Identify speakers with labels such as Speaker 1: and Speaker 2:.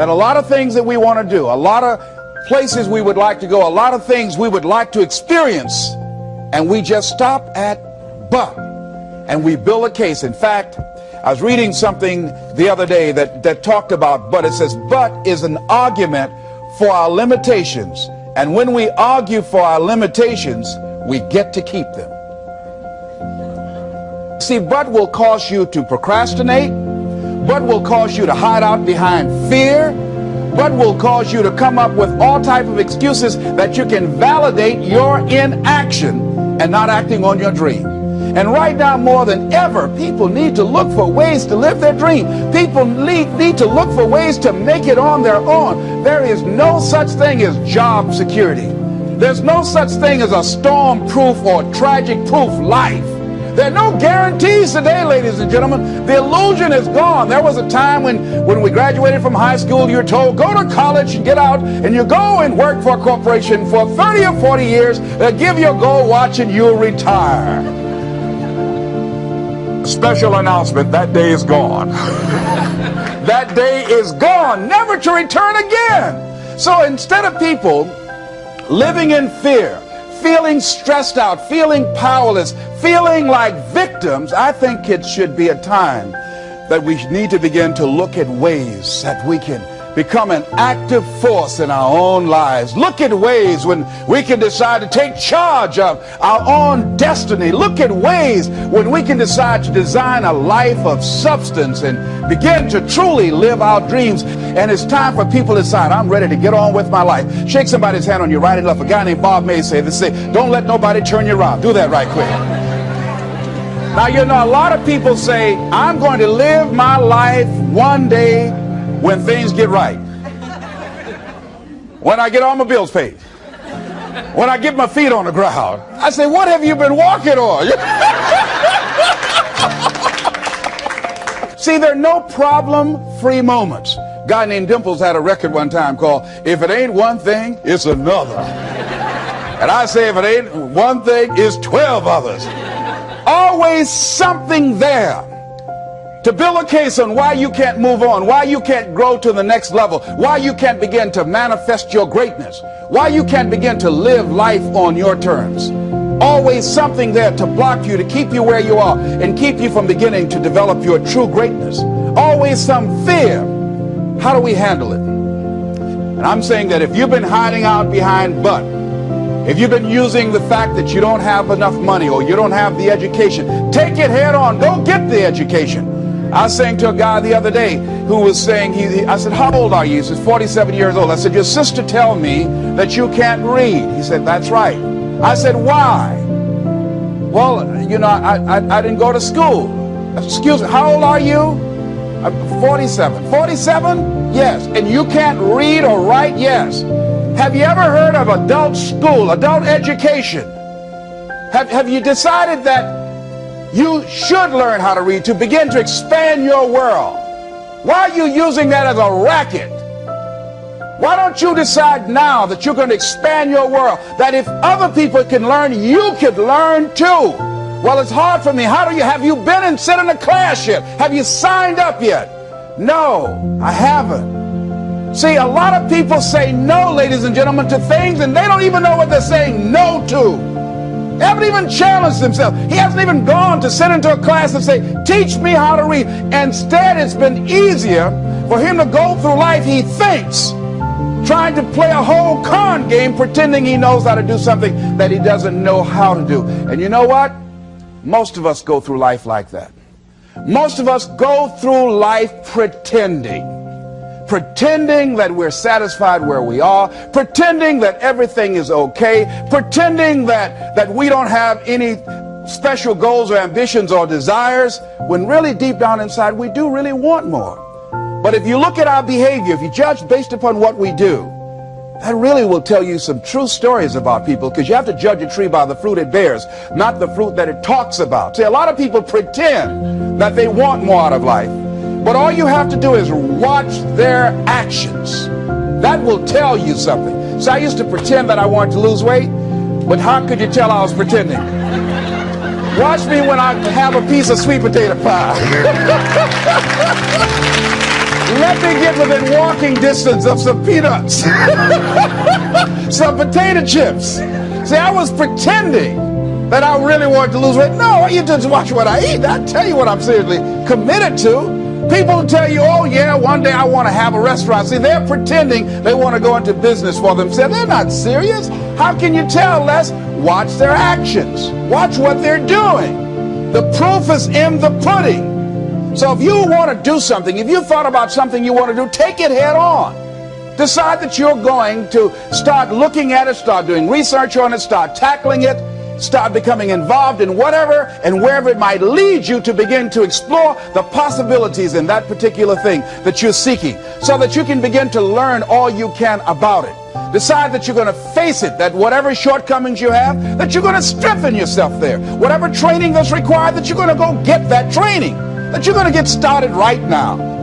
Speaker 1: And a lot of things that we want to do, a lot of places we would like to go, a lot of things we would like to experience, and we just stop at but, and we build a case. In fact, I was reading something the other day that, that talked about but. It says, but is an argument for our limitations. And when we argue for our limitations, we get to keep them. See, but will cause you to procrastinate, but will cause you to hide out behind fear, but will cause you to come up with all type of excuses that you can validate your inaction and not acting on your dream. And right now, more than ever, people need to look for ways to live their dream. People need, need to look for ways to make it on their own. There is no such thing as job security. There's no such thing as a storm-proof or tragic-proof life. There are no guarantees today, ladies and gentlemen. The illusion is gone. There was a time when, when we graduated from high school, you were told, go to college and get out, and you go and work for a corporation for 30 or 40 years, they give you a gold watch, and you'll retire. Special announcement, that day is gone. that day is gone, never to return again. So instead of people living in fear, feeling stressed out, feeling powerless, feeling like victims, I think it should be a time that we need to begin to look at ways that we can become an active force in our own lives. Look at ways when we can decide to take charge of our own destiny. Look at ways when we can decide to design a life of substance and begin to truly live our dreams. And it's time for people to decide, I'm ready to get on with my life. Shake somebody's hand on your right and left. A guy named Bob May say this, say, don't let nobody turn you around. Do that right quick. Now, you know, a lot of people say, I'm going to live my life one day when things get right. When I get all my bills paid. When I get my feet on the ground. I say, what have you been walking on? See, there are no problem-free moments. A guy named Dimples had a record one time called If It Ain't One Thing, It's Another. And I say if it ain't one thing, it's 12 others. Always something there to build a case on why you can't move on, why you can't grow to the next level, why you can't begin to manifest your greatness, why you can't begin to live life on your terms. Always something there to block you, to keep you where you are, and keep you from beginning to develop your true greatness. Always some fear. How do we handle it? And I'm saying that if you've been hiding out behind but, if you've been using the fact that you don't have enough money or you don't have the education, take it head on. Go get the education. I saying to a guy the other day who was saying, he, I said, how old are you? He said, 47 years old. I said, your sister tell me that you can't read. He said, that's right. I said, why? Well, you know, I, I, I didn't go to school. Excuse me, how old are you? I'm 47. 47? Yes. And you can't read or write? Yes. Have you ever heard of adult school, adult education? Have, have you decided that you should learn how to read to begin to expand your world. Why are you using that as a racket? Why don't you decide now that you're going to expand your world? That if other people can learn, you could learn too. Well, it's hard for me. How do you, have you been and sit in a class yet? Have you signed up yet? No, I haven't. See, a lot of people say no, ladies and gentlemen, to things and they don't even know what they're saying no to. Haven't even challenged themselves. He hasn't even gone to sit into a class and say, teach me how to read. Instead, it's been easier for him to go through life, he thinks, trying to play a whole con game, pretending he knows how to do something that he doesn't know how to do. And you know what? Most of us go through life like that. Most of us go through life pretending pretending that we're satisfied where we are, pretending that everything is okay, pretending that, that we don't have any special goals or ambitions or desires, when really deep down inside we do really want more. But if you look at our behavior, if you judge based upon what we do, that really will tell you some true stories about people because you have to judge a tree by the fruit it bears, not the fruit that it talks about. See, a lot of people pretend that they want more out of life. But all you have to do is watch their actions. That will tell you something. So I used to pretend that I wanted to lose weight, but how could you tell I was pretending? Watch me when I have a piece of sweet potato pie. Let me get within walking distance of some peanuts, some potato chips. See, I was pretending that I really wanted to lose weight. No, you just watch what I eat. I tell you what I'm seriously committed to. People tell you, oh yeah, one day I want to have a restaurant. See, they're pretending they want to go into business for themselves. They're not serious. How can you tell, Les? Watch their actions. Watch what they're doing. The proof is in the pudding. So if you want to do something, if you thought about something you want to do, take it head on. Decide that you're going to start looking at it, start doing research on it, start tackling it, start becoming involved in whatever and wherever it might lead you to begin to explore the possibilities in that particular thing that you're seeking so that you can begin to learn all you can about it. Decide that you're going to face it, that whatever shortcomings you have, that you're going to strengthen yourself there. Whatever training that's required, that you're going to go get that training, that you're going to get started right now.